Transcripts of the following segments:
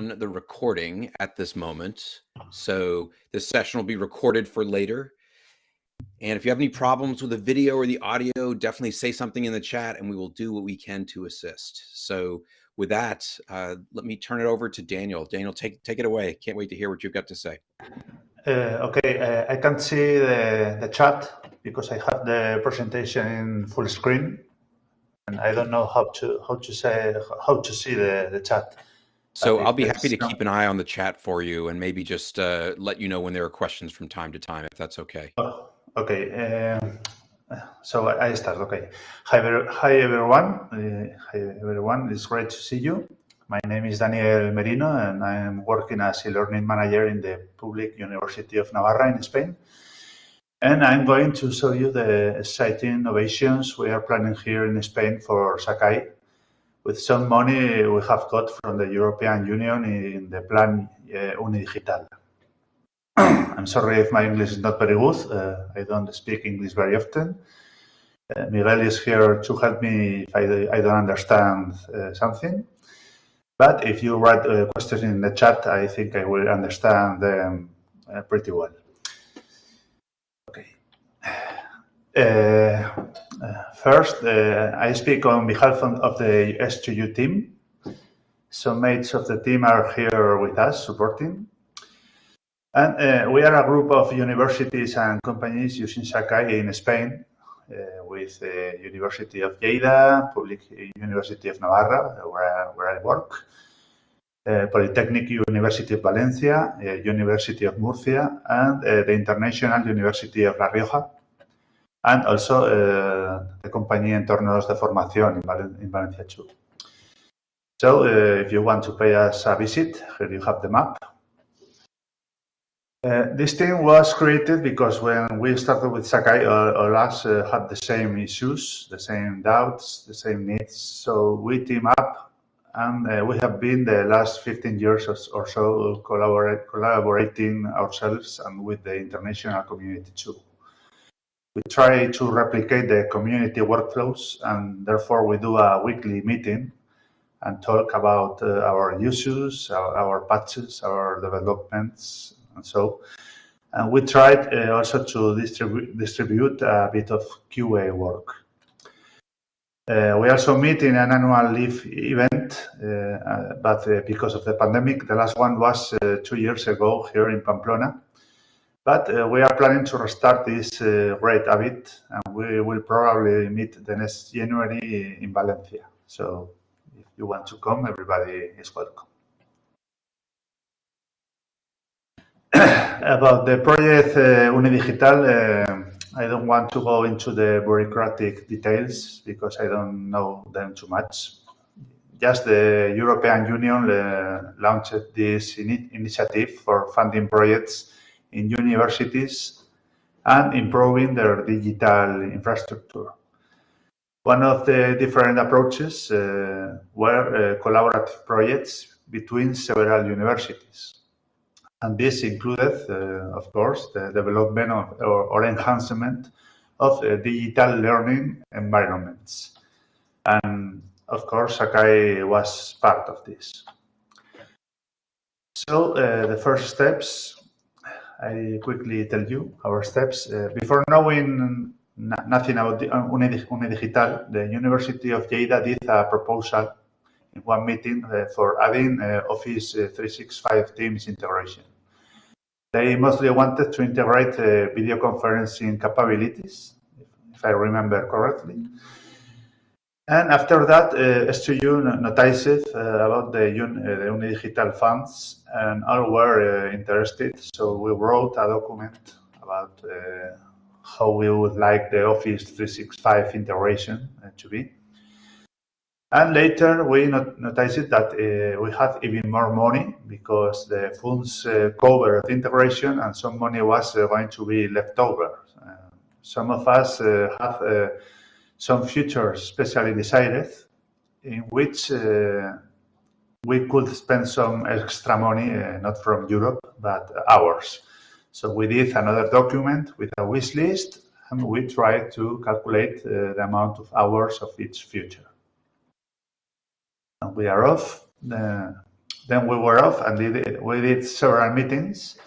on the recording at this moment. So this session will be recorded for later. And if you have any problems with the video or the audio, definitely say something in the chat and we will do what we can to assist. So with that, uh, let me turn it over to Daniel. Daniel, take, take it away. Can't wait to hear what you've got to say. Uh, okay, uh, I can't see the, the chat because I have the presentation in full screen and I don't know how to how to say how to see the, the chat. So I'll be happy to keep an eye on the chat for you and maybe just uh, let you know when there are questions from time to time, if that's okay. Oh, okay. Um, so I start. Okay. Hi, hi everyone. Uh, hi everyone. It's great to see you. My name is Daniel Merino, and I am working as a learning manager in the Public University of Navarra in Spain. And I'm going to show you the exciting innovations we are planning here in Spain for Sakai with some money we have got from the European Union in the plan uh, Unidigital. I'm sorry if my English is not very good. Uh, I don't speak English very often. Uh, Miguel is here to help me if I, I don't understand uh, something. But if you write a question in the chat, I think I will understand them pretty well. Okay. First, uh, I speak on behalf of the S2U team. Some mates of the team are here with us supporting. And uh, we are a group of universities and companies using Sakai in Spain uh, with the University of Lleida, Public University of Navarra, where, where I work, uh, Polytechnic University of Valencia, uh, University of Murcia, and the International University of La Rioja, and also uh, the company Entornos de Formación in, Valen in Valencia too. So uh, if you want to pay us a visit, here you have the map. Uh, this team was created because when we started with Sakai, all, all us uh, had the same issues, the same doubts, the same needs. So we team up and uh, we have been the last 15 years or so collaborate, collaborating ourselves and with the international community too. We try to replicate the community workflows and therefore we do a weekly meeting and talk about uh, our issues, our, our patches, our developments, and so. And we tried uh, also to distribu distribute a bit of QA work. Uh, we also meet in an annual leave event, uh, uh but uh, because of the pandemic, the last one was two years ago here in Pamplona. But we are planning to restart this rate a bit, and we will probably meet the next January in Valencia. So if you want to come, everybody is welcome. about the project uh, Unidigital, uh, I don't want to go into the bureaucratic details because I don't know them too much. Just the European Union uh, launched this in initiative for funding projects in universities and improving their digital infrastructure. One of the different approaches uh, were uh, collaborative projects between several universities. And this included, uh, of course, the development of, or, or enhancement of uh, digital learning environments. And of course, Sakai was part of this. So uh, the first steps, I quickly tell you our steps. Uh, before knowing nothing about the Unidigital, the University of Lleida did a proposal in one meeting uh, for adding uh, Office 365 Teams integration. They mostly wanted to integrate uh, video conferencing capabilities, if I remember correctly. And after that, uh, S2U noticed uh, about the, Un uh, the Unidigital funds and all were uh, interested. So we wrote a document about uh, how we would like the Office 365 integration uh, to be. And later we not noticed that we had even more money because the funds covered integration and some money was going to be left over. Some of us have some futures specially decided in which uh, we could spend some extra money, uh, not from Europe, but ours. So we did another document with a wish list and we tried to calculate uh, the amount of hours of each future And we are off. The, then we were off and did, we did several meetings.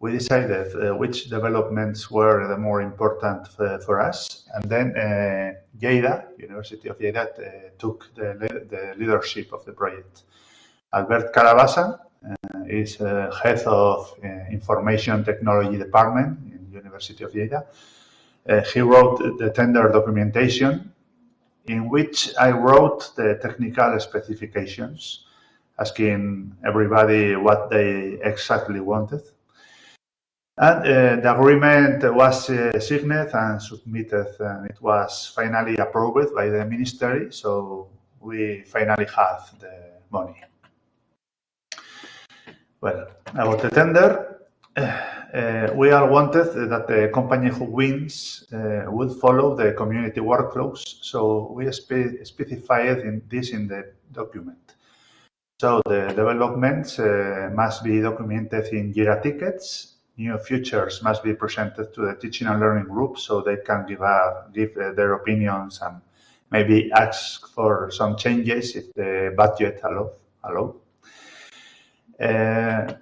We decided uh, which developments were the more important for, for us. And then uh, Lleida, University of Lleida, uh, took the, the, leadership of the project. Albert Carabassa uh, is uh, head of uh, Information Technology Department in University of Lleida. he wrote the tender documentation in which I wrote the technical specifications, asking everybody what they exactly wanted. And uh, the agreement was uh, signed and submitted, and it was finally approved by the ministry. So we finally have the money. Well, about the tender, uh, we are wanted that the company who wins uh, will follow the community workflows. So we spe specified in this in the document. So the developments uh, must be documented in Jira tickets. New features must be presented to the teaching and learning group so they can give, uh, give uh, their opinions and maybe ask for some changes if the budget allow. allow. Uh,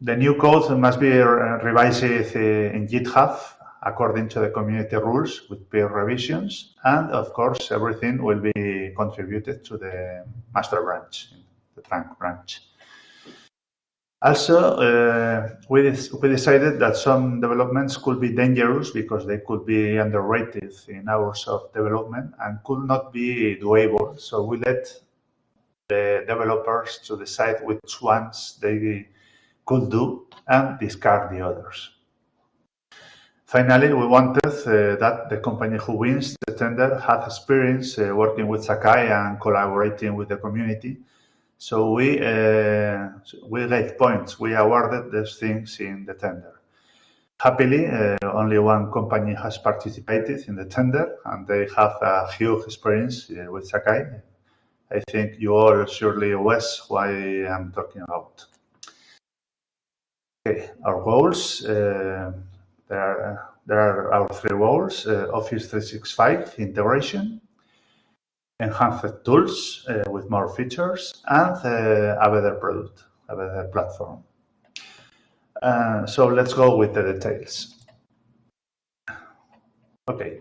the new code must be revised in GitHub according to the community rules with peer revisions. And of course, everything will be contributed to the master branch, the trunk branch. Also, uh, we, we decided that some developments could be dangerous because they could be underrated in hours of development and could not be doable. So we let the developers to decide which ones they could do and discard the others. Finally, we wanted uh, that the company who wins the tender had experience uh, working with Sakai and collaborating with the community. So we uh, we gave points. We awarded these things in the tender. Happily, uh, only one company has participated in the tender, and they have a huge experience uh, with Sakai. I think you all surely guess why I'm talking about. Okay, our goals. Uh, there, are, there are our three goals. Uh, Office 365 integration, enhanced tools uh, with more features, and uh, a better product, a better platform. Uh, so let's go with the details. Okay.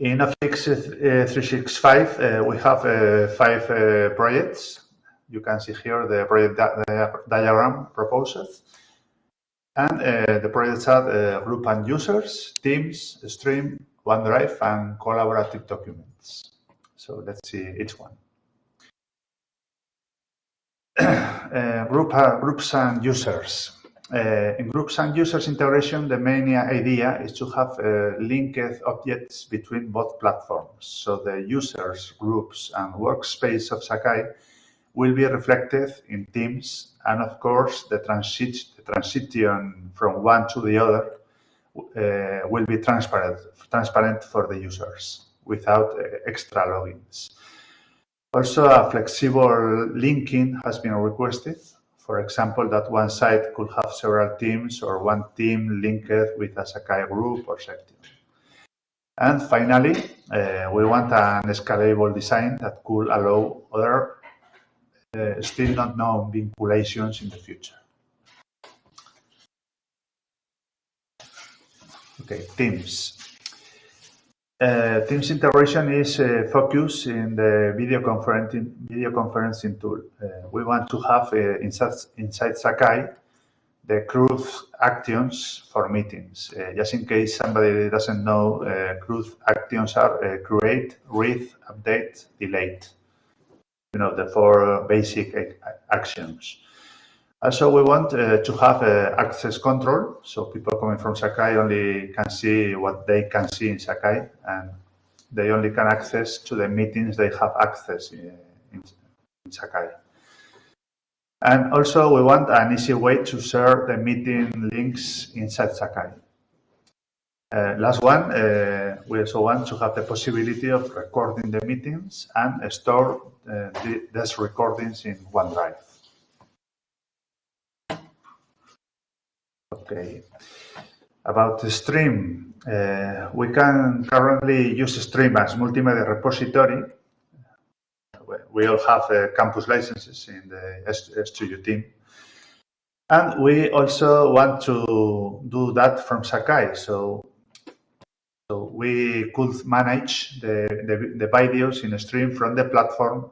In Office uh, 365, we have five projects you can see here the project di diagram proposed. And uh, the projects are uh, group and users, teams, stream, OneDrive, and collaborative So let's see each one. uh, group, uh, groups and users. Uh, in groups and users integration, the main idea is to have uh, linked objects between both platforms. So the users, groups, and workspace of Sakai will be reflected in Teams. And of course, the, transit the transition from one to the other uh, will be transparent, transparent for the users without uh, extra logins. Also, a flexible linking has been requested. For example, that one site could have several teams or one team linked with a Sakai group or section. And finally, uh, we want an scalable design that could allow other uh, still not known vinculations in the future. Okay, Teams. Uh, Teams integration is uh, focused in the video conferencing, video conferencing tool. Uh, we want to have uh, inside, inside Sakai the CRUD actions for meetings. Uh, just in case somebody doesn't know, uh, CRUD actions are create, read, update, delete you know, the four basic actions. Also, we want uh, to have uh, access control, so people coming from Sakai only can see what they can see in Sakai, and they only can access to the meetings they have access in, in, in Sakai. And also, we want an easy way to share the meeting links inside Sakai. Uh, last one, uh, we also want to have the possibility of recording the meetings and store uh, the, these recordings in OneDrive. Okay. About the stream, uh, we can currently use Stream as multimedia repository. we all have uh, campus licenses in the S2U team. And we also want to do that from Sakai. So, so we could manage the, the, the videos in stream from the platform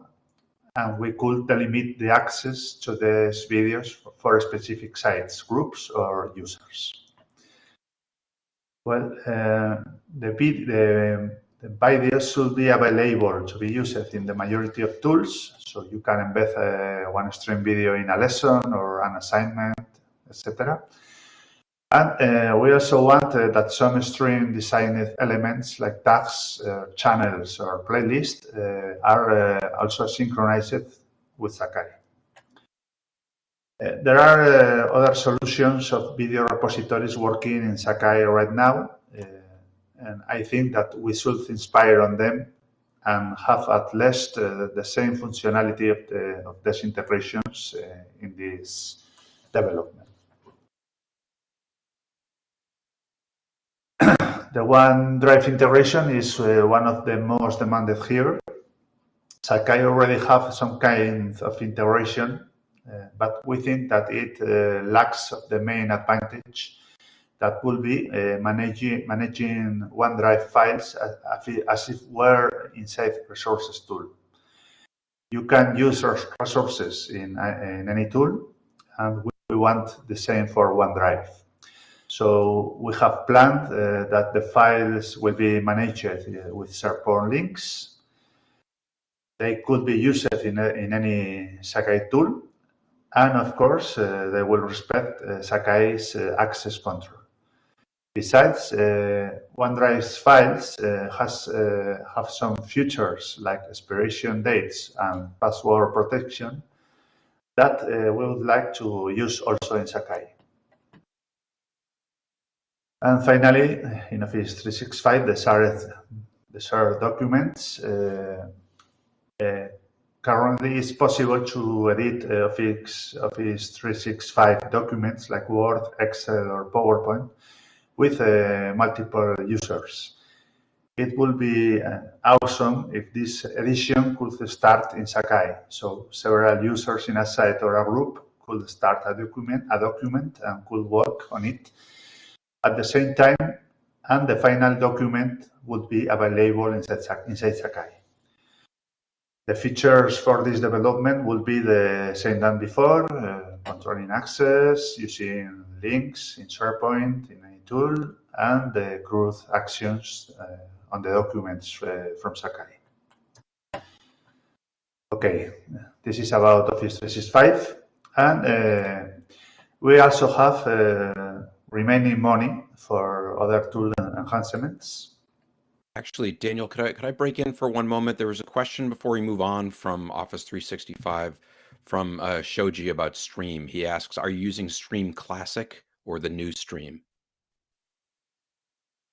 and we could delimit the access to these videos for specific sites, groups, or users. Well, uh, the, the, the videos should be available to be used in the majority of tools. So you can embed uh, one stream video in a lesson or an assignment, etc. And uh, we also want uh, that some stream designed elements like tags, uh, channels, or playlists uh, are uh, also synchronized with Sakai. Uh, there are other solutions of video repositories working in Sakai right now, and I think that we should inspire on them and have at least the same functionality of, the, of these integrations in this development. The OneDrive integration is uh, one of the most demanded here. Sakai already have some kind of integration, uh, but we think that it uh, lacks the main advantage that will be uh, managing, managing OneDrive files as, as if were inside resources tool. You can use resources in, uh, in any tool, and we want the same for OneDrive. So we have planned uh, that the files will be managed uh, with SharePoint links. They could be used in, a, in any Sakai tool. And of course, uh, they will respect uh, Sakai's uh, access control. Besides, uh, OneDrive's files has have some features like expiration dates and password protection that we would like to use also in Sakai. And finally, in Office 365, the shared, the shared documents. Uh, uh, currently, it's possible to edit uh, Office, Office 365 documents like Word, Excel, or PowerPoint with uh, multiple users. It would be uh, awesome if this edition could start in Sakai. So several users in a site or a group could start a document, a document and could work on it at the same time, and the final document would be available inside, Sakai. The features for this development will be the same than before, uh, controlling access, using links in SharePoint, in any tool, and the CRUD actions uh, on the documents uh, from Sakai. Okay, this is about Office 365. And uh, we also have uh, remaining money for other tool enhancements. Actually, Daniel, could I could I break in for one moment? There was a question before we move on from Office 365 from uh, Shoji about Stream. He asks, "Are you using Stream Classic or the new Stream?"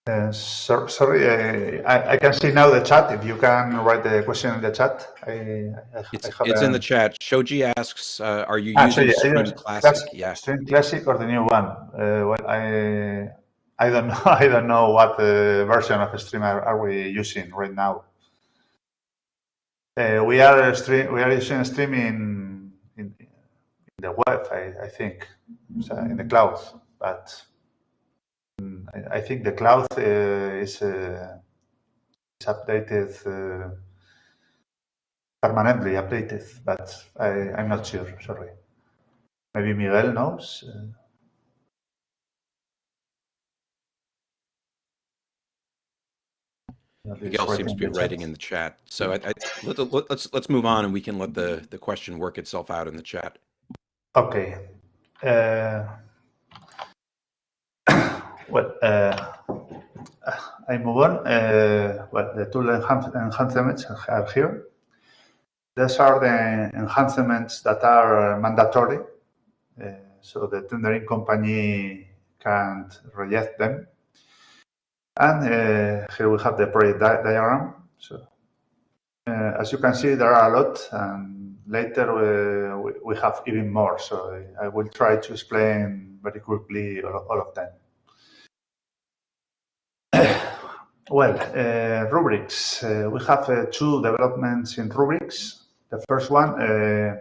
Uh, so, sorry, uh, I, I, can see now the chat. If you can write the question in the chat, I, I, it's, it's a... in the chat. Shoji asks, uh, "Are you ah, using so yeah, Stream Classic?" Classic, yeah, Stream Classic or the new one? Uh, well, I I don't know. I don't know what uh, version of Stream are, are, we using right now. Uh, we are stream. We are using Stream in in, in the web. I, I think so in the cloud, but I think the cloud uh, is, uh, is updated uh, permanently updated, but I, I'm not sure. Sorry. Maybe Miguel knows. Miguel seems to be writing in the chat. So I, I, let, us let's, let's move on, and we can let the the question work itself out in the chat. Okay. Uh, well, uh, I move on. Uh, well, the tool enhancements are here. These are the enhancements that are mandatory, uh, so the tendering company can't reject them. And here we have the project di diagram. So, as you can see, there are a lot, and later we, we have even more. So I will try to explain very quickly all, all of them. Well, uh, rubrics. Uh, we have uh, two developments in rubrics. The first one uh,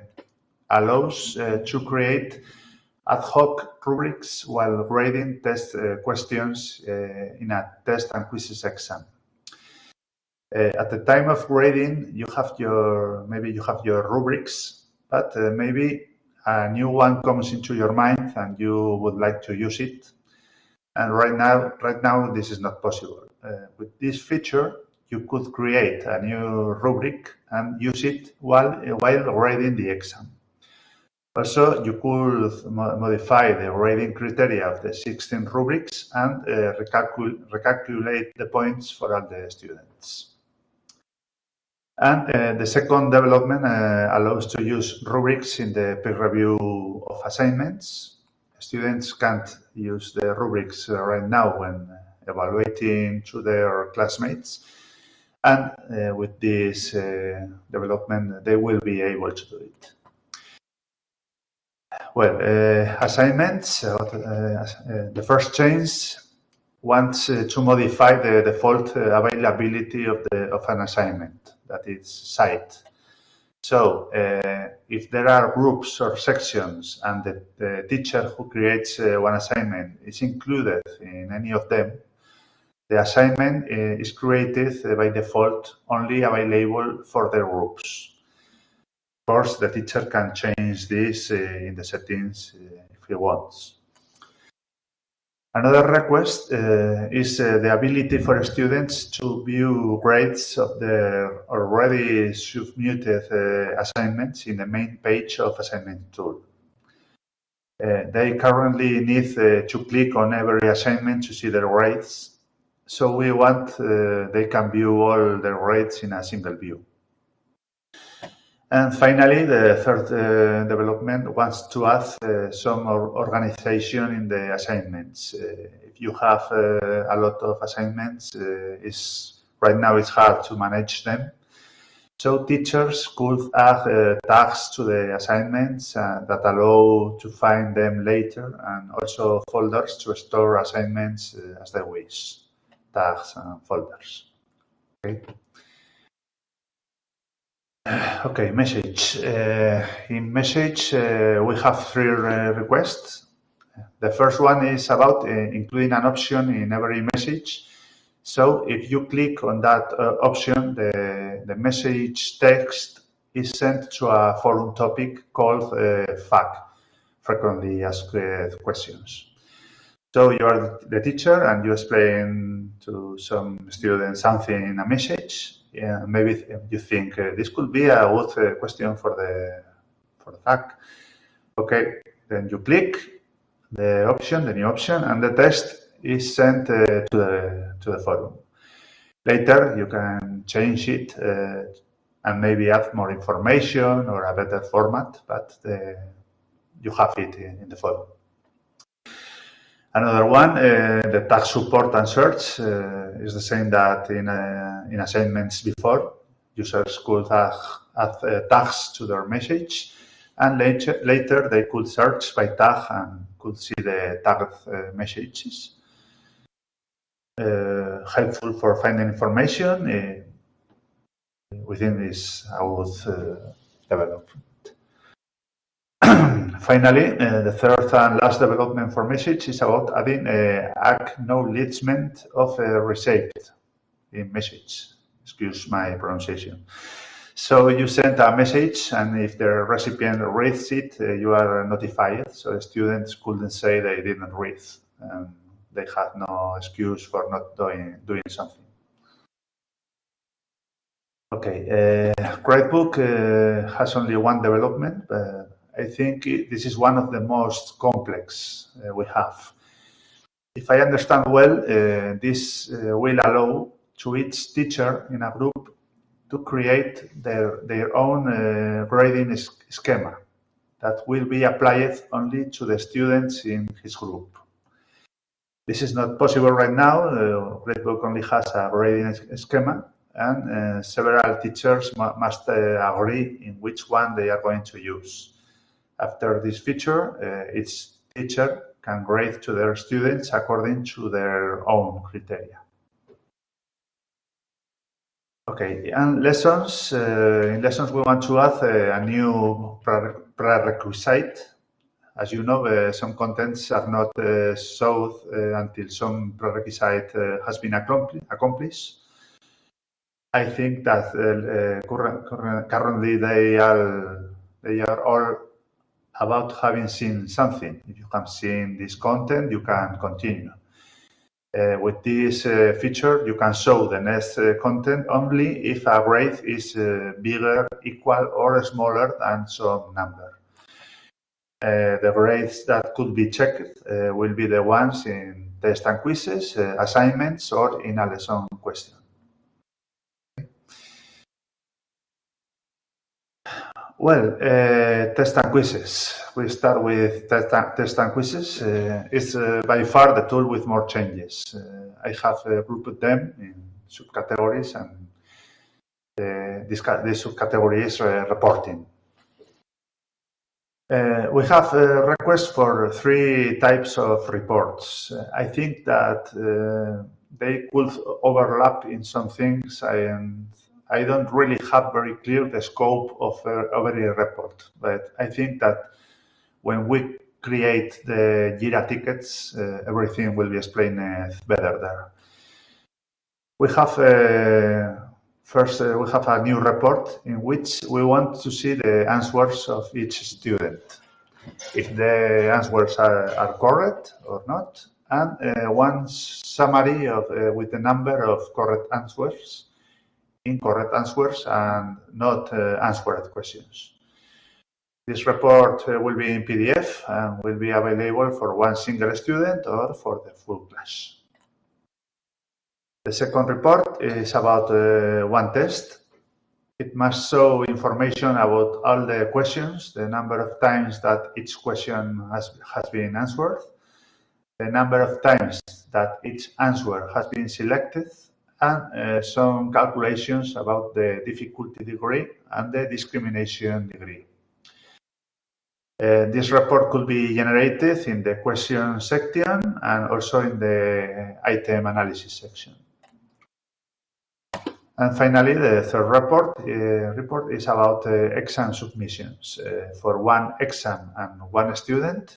allows uh, to create ad hoc rubrics while grading test uh, questions in a test and quizzes exam. at the time of grading, you have your maybe you have your rubrics, but maybe a new one comes into your mind and you would like to use it. And right now, right now, this is not possible. Uh, with this feature, you could create a new rubric and use it while, while grading the exam. Also, you could mo modify the grading criteria of the 16 rubrics and uh, recalcul recalculate the points for all the students. And uh, the second development uh, allows to use rubrics in the peer review of assignments. Students can't use the rubrics uh, right now when evaluating to their classmates. And uh, with this uh, development, they will be able to do it. Well, uh, assignments, the first change wants to modify the default availability of, the, of an assignment that is site. So uh, if there are groups or sections and the, the teacher who creates uh, one assignment is included in any of them, the assignment uh, is created by default only available for the groups. Of course, the teacher can change this uh, in the settings if he wants. Another request uh, is uh, the ability for students to view grades of their already submitted uh, assignments in the main page of assignment tool. They currently need to click on every assignment to see their grades. So we want uh, they can view all their grades in a single view. And finally, the third uh, development wants to add uh, some organization in the assignments. Uh, if you have uh, a lot of assignments, uh, is right now it's hard to manage them. So teachers could add tags to the assignments that allow to find them later and also folders to store assignments as they wish, tags and folders. Okay. Okay, message. Uh, in message, uh, we have three re requests. The first one is about uh, including an option in every message. So if you click on that uh, option, the, the message text is sent to a forum topic called uh, FAQ, Frequently Asked Questions. So you are the teacher and you explain to some students something in a message yeah, maybe you think uh, this could be a good uh, question for the for the FAQ. Okay, then you click the option, the new option, and the test is sent uh, to the to the forum. Later, you can change it uh, and maybe add more information or a better format, but the, you have it in, in the forum. Another one, uh, the tag support and search uh, is the same that in, uh, in assignments before. Users could add, uh, tags to their message and later, later they could search by tag and could see the tagged uh, messages. Uh, helpful for finding information within this I would develop. Finally, uh, the third and last development for message is about adding uh, acknowledgement of a receipt in message. Excuse my pronunciation. So you send a message, and if the recipient reads it, uh, you are notified. So students couldn't say they didn't read, and they had no excuse for not doing doing something. Okay, uh, Gradebook uh, has only one development, but I think this is one of the most complex uh, we have. If I understand well, uh, this uh, will allow to each teacher in a group to create their, their own uh, grading schema that will be applied only to the students in his group. This is not possible right now. Uh, Gradebook only has a grading schema and uh, several teachers must uh, agree in which one they are going to use. After this feature, uh, each teacher can grade to their students according to their own criteria. Okay, and lessons. Uh, in lessons, we want to add uh, a new prerequisite. As you know, uh, some contents are not uh, uh, until some prerequisite uh, has been accomplished. I think that current, currently they are they are all about having seen something. If you have seen this content, you can continue. Uh, with this uh, feature, you can show the next uh, content only if a grade is uh, bigger, equal, or smaller than some number. Uh, the grades that could be checked uh, will be the ones in test and quizzes, assignments, or in a lesson question. Well, uh, test and quizzes. We start with test and, test and quizzes. Uh, it's uh, by far the tool with more changes. Uh, I have uh, grouped them in subcategories and uh, this, this subcategory is reporting. we have a request for three types of reports. I think that they could overlap in some things and I don't really have very clear the scope of uh, every report, but I think that when we create the Jira tickets, uh, everything will be explained uh, better there. We have uh, first uh, we have a new report in which we want to see the answers of each student, if the answers are, are correct or not, and uh, one summary of with the number of correct answers incorrect answers and not uh, answered questions. This report uh, will be in PDF and will be available for one single student or for the full class. The second report is about uh, one test. It must show information about all the questions, the number of times that each question has, has been answered, the number of times that each answer has been selected, and uh, some calculations about the difficulty degree and the discrimination degree. Uh, this report could be generated in the question section and also in the item analysis section. And finally, the third report, uh, report is about uh, exam submissions. Uh, for one exam and one student,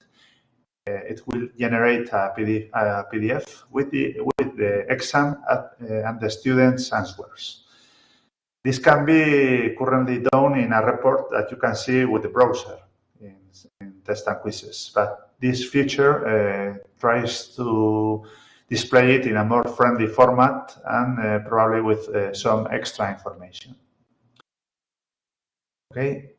it will generate a PDF, a PDF with, the, with the exam at, uh, and the students' answers. This can be currently done in a report that you can see with the browser in, in test and quizzes. But this feature uh, tries to display it in a more friendly format and uh, probably with uh, some extra information. Okay.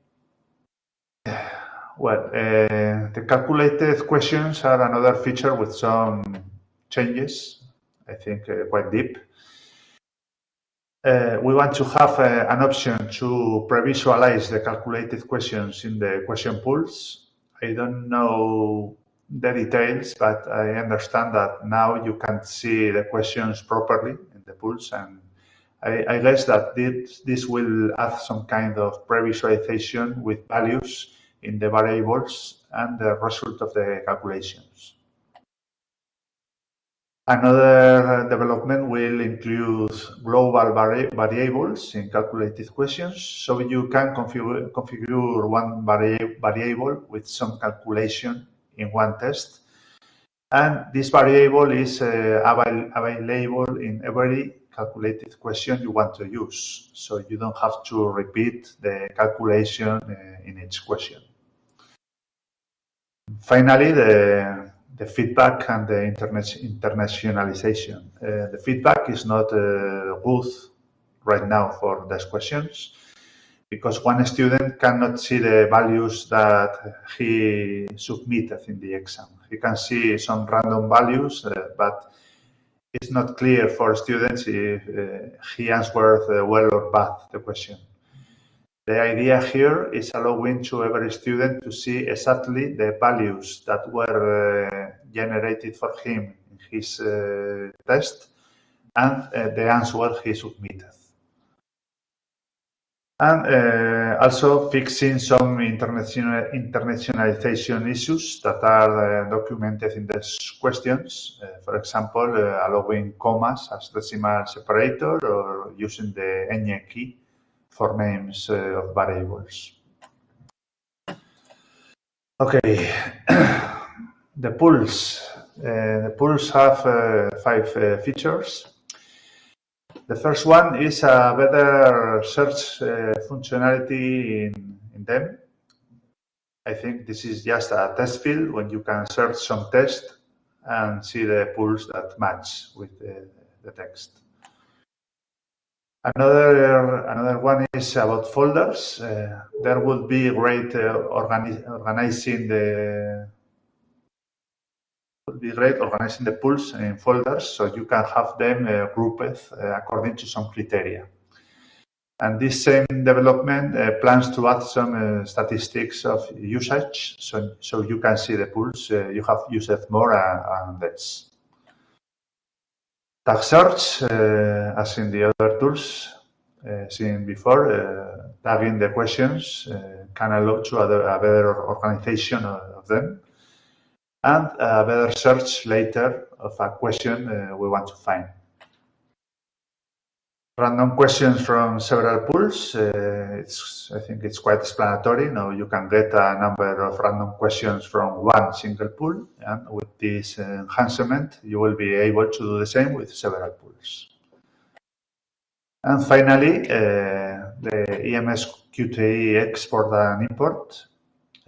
Well, uh, the calculated questions are another feature with some changes, I think uh, quite deep. Uh, we want to have uh, an option to pre-visualize the calculated questions in the question pools. I don't know the details, but I understand that now you can see the questions properly in the pools. And I, I guess that this, this will add some kind of pre-visualization with values in the variables and the result of the calculations. Another development will include global vari variables in calculated questions, so you can configure, configure one vari variable with some calculation in one test. And this variable is uh, avail available in every calculated question you want to use, so you don't have to repeat the calculation uh, in each question. Finally, the, the feedback and the internationalization. Uh, the feedback is not uh, good right now for these questions because one student cannot see the values that he submitted in the exam. He can see some random values, uh, but it's not clear for students if uh, he answered uh, well or bad the question. The idea here is allowing to every student to see exactly the values that were uh, generated for him in his uh, test and uh, the answer he submitted. and uh, also fixing some international internationalization issues that are uh, documented in these questions. Uh, for example, allowing commas as decimal separator or using the ñ key for names uh, of variables. Okay, the pools. Uh, the pools have five features. The first one is a better search uh, functionality in, in them. I think this is just a test field when you can search some text and see the pools that match with the, the text. Another another one is about folders. Uh, there would be great uh, organi organizing the would be great organizing the pools in folders so you can have them uh, grouped uh, according to some criteria. And this same development uh, plans to add some uh, statistics of usage so, so you can see the pools you have used more and less. Tag search, uh, as in the other tools eh, seen before, eh, tagging the questions can allow to a better organization of, them and a better search later of a question we want to find. Random questions from several pools. Uh, it's, I think it's quite explanatory. Now you can get a number of random questions from one single pool, and with this enhancement, you will be able to do the same with several pools. And finally, uh, the IMS QTI export and import.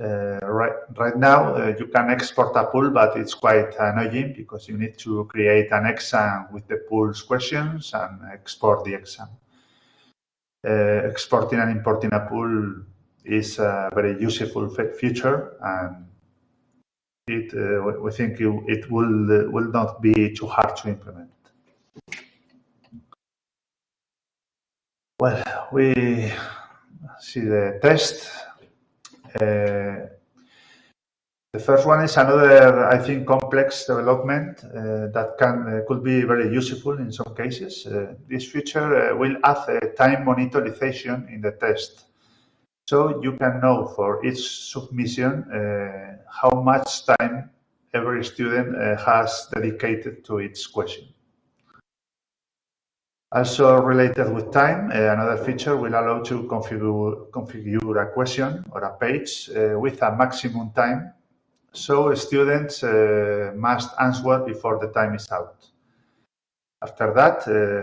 Uh, right, right now, uh, you can export a pool, but it's quite annoying because you need to create an exam with the pool's questions and export the exam. Uh, exporting and importing a pool is a very useful feature and it, uh, we think it, it will, uh, will not be too hard to implement. Well, we see the test the first one is another, I think, complex development uh, that can uh, could be very useful in some cases. Uh, this feature uh, will add time monitorization in the test. So you can know for each submission uh, how much time every student has dedicated to each question. Also related with time, uh, another feature will allow to configure, configure a question or a page uh, with a maximum time. So students uh, must answer before the time is out. After that,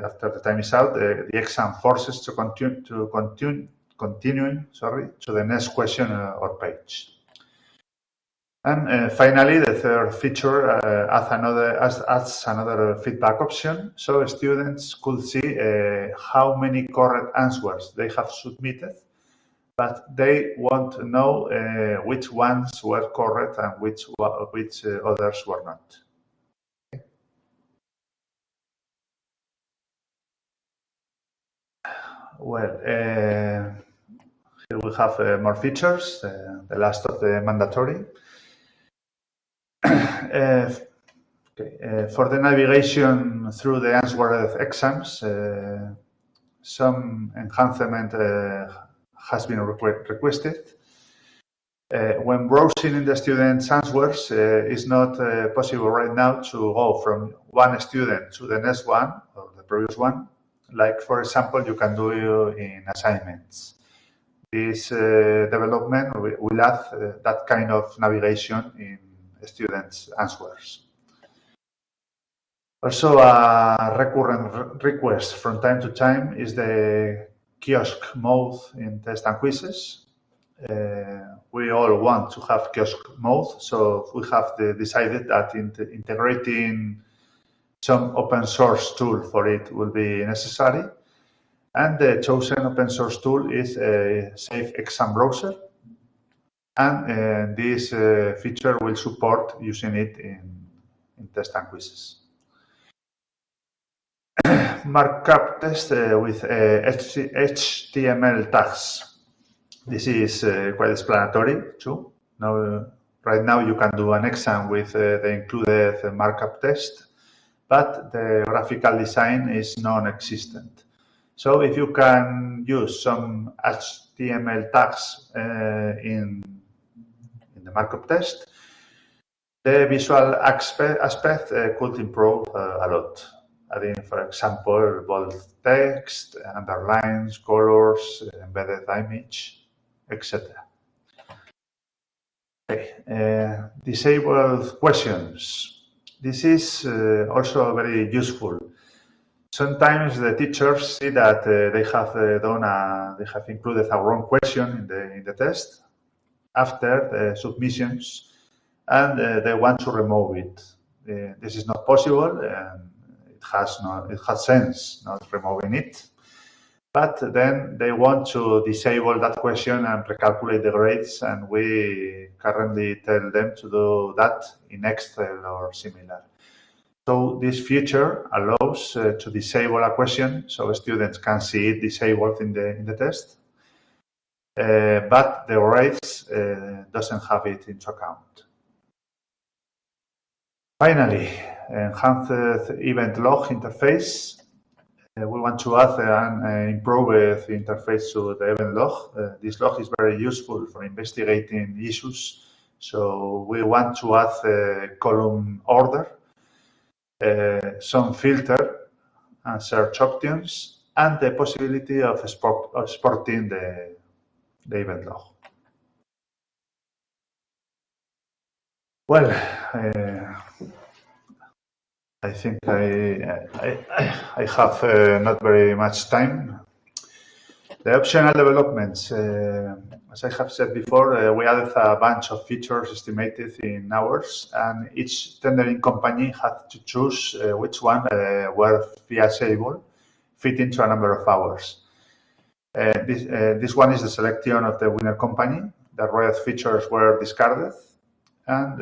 after the time is out, the exam forces to continue to continue continuing sorry to the next question or page. And uh, finally, the third feature uh, adds, another, adds another feedback option. So students could see uh, how many correct answers they have submitted, but they want to know uh, which ones were correct and which, which uh, others were not. Well, uh, here we have more features, the last of the mandatory. Uh, okay. Uh, for the navigation through the answered exams, uh, some enhancement has been requ requested. Uh, when browsing in the student's answers, uh, it's not uh, possible right now to go from one student to the next one or the previous one. Like, for example, you can do in assignments. This development will add that kind of navigation in students' answers. Also, a recurrent request from time to time is the kiosk mode in test and quizzes. Uh, we all want to have kiosk mode, so we have decided that in integrating some open source tool for it will be necessary. And the chosen open source tool is a Safe Exam Browser, and uh, this uh, feature will support using it in, in test and quizzes. Markup test uh, with HTML tags. This is quite explanatory too. Now, right now you can do an exam with the included markup test, but the graphical design is non-existent. So if you can use some HTML tags uh, in the markup test, the visual aspect, aspect uh, could improve uh, a lot. Adding, for example, bold text, underlines, colors, embedded image, etc. Okay, uh, disabled questions. This is uh, also very useful. Sometimes the teachers see that uh, they have uh, done a, they have included a wrong question in the in the test after the submissions, and uh, they want to remove it. Uh, this is not possible. And it has no, it has sense not removing it but then they want to disable that question and recalculate the grades, and we currently tell them to do that in Excel or similar. So this feature allows uh, to disable a question so students can see it disabled in the, in the test, but the grades uh, doesn't have it into account. Finally, enhanced event log interface uh, we want to add and uh, improve the interface to the event log. Uh, this log is very useful for investigating issues. So we want to add a column order, some filter and search options, and the possibility of, export, of exporting the, log. Well, uh, I think I, I, I have uh, not very much time. The optional developments, uh, as I have said before, uh, we added a bunch of features estimated in hours, and each tendering company had to choose uh, which one uh, were feasible, fit into a number of hours. Uh, this, this one is the selection of the winner company. The red features were discarded, and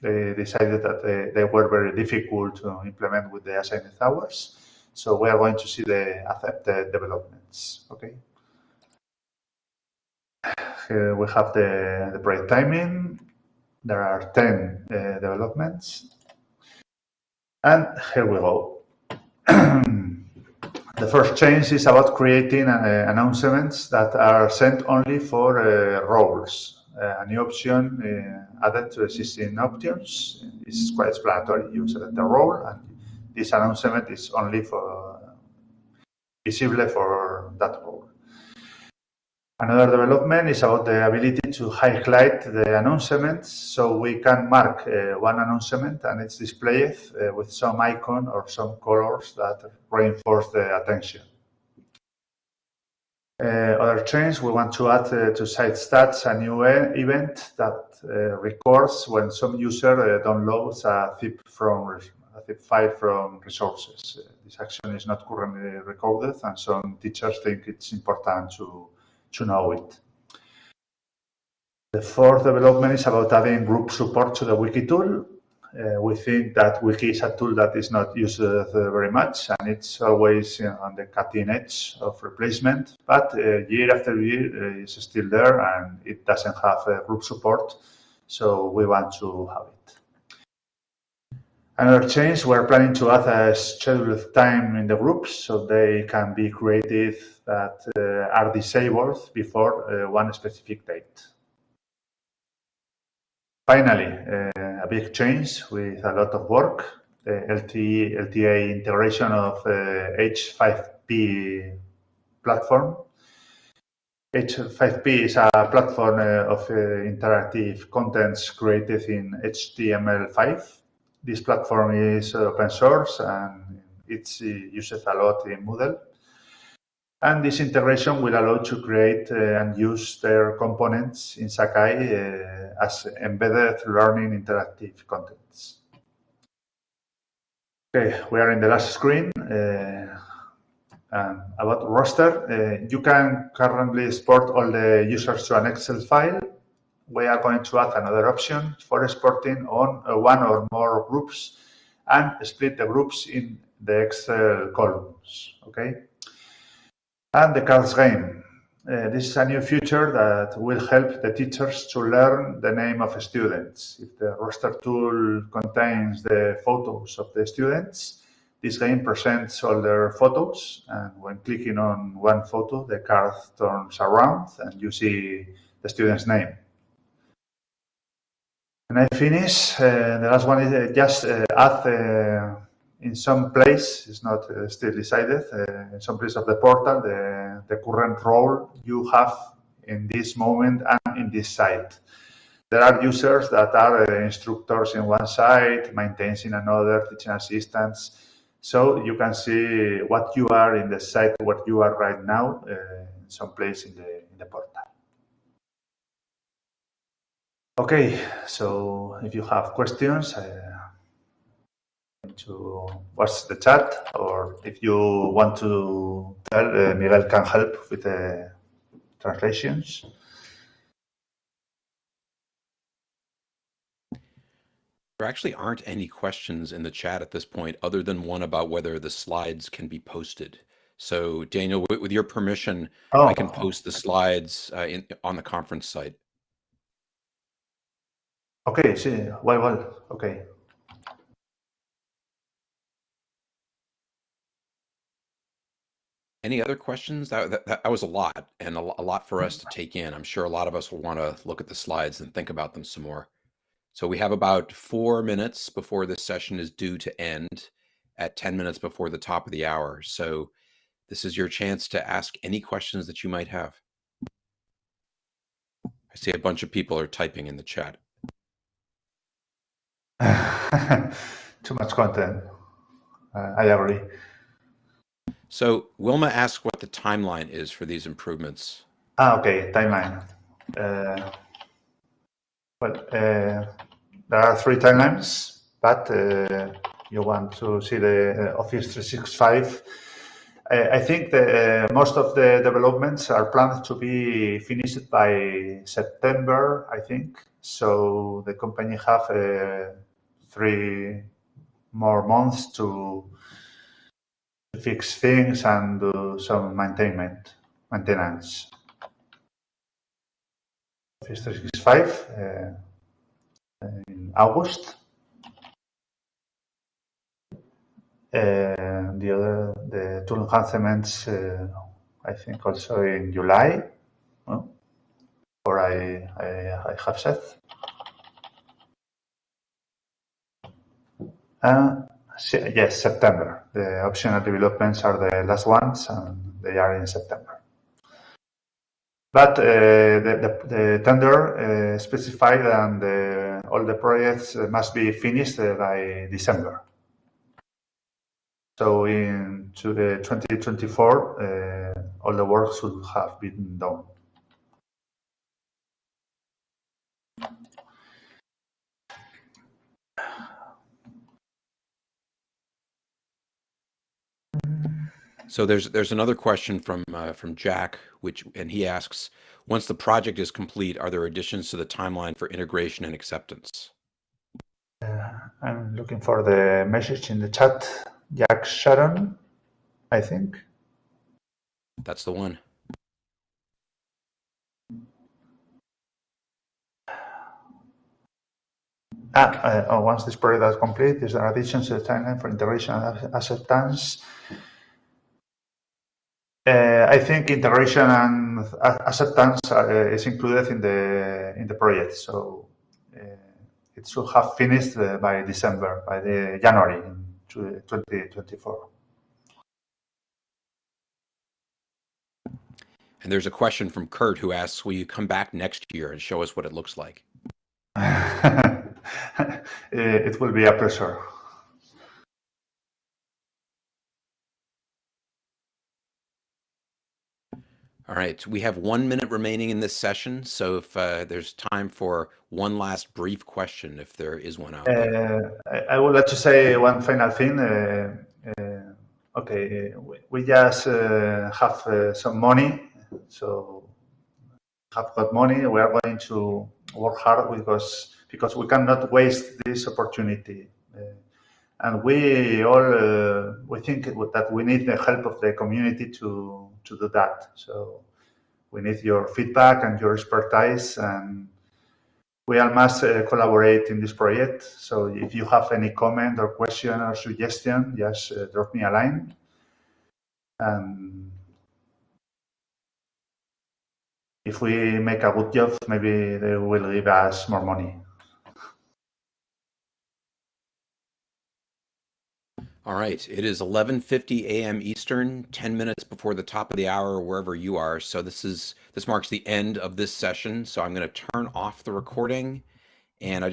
they decided that they, they were very difficult to implement with the assigned hours. So we are going to see the accepted developments. Okay. Here we have the, the project timing. There are 10 uh, developments. And here we go. the first change is about creating uh, announcements that are sent only for uh, roles a new option added to existing options. is quite explanatory. You select the role, and this announcement is only for visible for that role. Another development is about the ability to highlight the announcements so we can mark uh, one announcement and it's displayed uh, with some icon or some colors that reinforce the attention. Uh, other change, we want to add uh, to site stats a new event that uh, records when some user downloads a zip from a zip file from resources. this action is not currently recorded, and some teachers think it's important to to know it. The fourth development is about adding group support to the wiki tool. Uh, we think that Wiki is a tool that is not used uh, very much and it's always you know, on the cutting edge of replacement. But uh, year after year, it's still there and it doesn't have group support. So we want to have it. Another change, we're planning to add a scheduled time in the groups so they can be created that uh, are disabled before uh, one specific date. Finally, uh, a big change with a lot of work, the LTE, LTA integration of uh, H5P platform. H5P is a platform uh, of uh, interactive contents created in HTML5. This platform is open source and it's used a lot in Moodle. And this integration will allow to create uh, and use their components in Sakai uh, as embedded learning interactive contents. Okay, we are in the last screen. Uh, um, about roster, uh, you can currently export all the users to an Excel file. We are going to add another option for exporting on uh, one or more groups and split the groups in the Excel columns. Okay and the cards game. Uh, this is a new feature that will help the teachers to learn the name of students. If the roster tool contains the photos of the students, this game presents all their photos, and when clicking on one photo, the card turns around and you see the student's name. And I finish. Uh, the last one is uh, just uh, add uh, in some place, it's not uh, still decided, in some place of the portal, the, the current role you have in this moment and in this site. There are users that are instructors in one site, maintains in another, teaching assistants. So you can see what you are in the site, what you are right now, uh, some place in the, in the portal. Okay, so if you have questions, uh, to watch the chat, or if you want to tell, uh, Miguel can help with the translations. There actually aren't any questions in the chat at this point, other than one about whether the slides can be posted. So, Daniel, with, with your permission, oh. I can post the slides uh, in, on the conference site. Okay, sí, well, well, okay. Any other questions? That, that, that was a lot and a, a lot for us to take in. I'm sure a lot of us will want to look at the slides and think about them some more. So we have about four minutes before this session is due to end at 10 minutes before the top of the hour. So this is your chance to ask any questions that you might have. I see a bunch of people are typing in the chat. Too much content. Uh, I agree. So Wilma asked what the timeline is for these improvements. Ah, okay, timeline. Uh, well, uh, there are three timelines, but uh, you want to see the uh, Office 365. I think that uh, most of the developments are planned to be finished by September, I think. So the company have uh, three more months to fix things and do some maintenance. maintenance. Office 365 uh, in August. Uh, the other, the tool enhancements, uh, I think also in July, or I, I, I have said. Yes, September. The optional developments are the last ones, and they are in September. But uh, the, tender uh, specified and uh, all the projects must be finished by December. So in to the 2024, all the work should have been done. So there's there's another question from uh, from Jack, which and he asks, once the project is complete, are there additions to the timeline for integration and acceptance? Uh, I'm looking for the message in the chat. Jack Sharon, I think. That's the one. Ah, uh, oh, once this project is complete, is there additions to the timeline for integration and acceptance? Uh, I think integration and acceptance uh, is included in the in the project, so uh, it should have finished uh, by December, by the January in 2024. And there's a question from Kurt who asks, "Will you come back next year and show us what it looks like?" it will be a pleasure. All right, we have one minute remaining in this session. So if uh, there's time for one last brief question, if there is one out there. Uh, I would like to say one final thing. Uh, uh okay, we, we just uh, have uh, some money, so have got money. We are going to work hard because because we cannot waste this opportunity. And we all we think that we need the help of the community to to do that. So we need your feedback and your expertise and we all must uh, collaborate in this project. So if you have any comment or question or suggestion, just uh, drop me a line. And if we make a good job, maybe they will give us more money. All right, it is 11:50 a.m. Eastern, 10 minutes before the top of the hour wherever you are. So this is this marks the end of this session. So I'm going to turn off the recording and I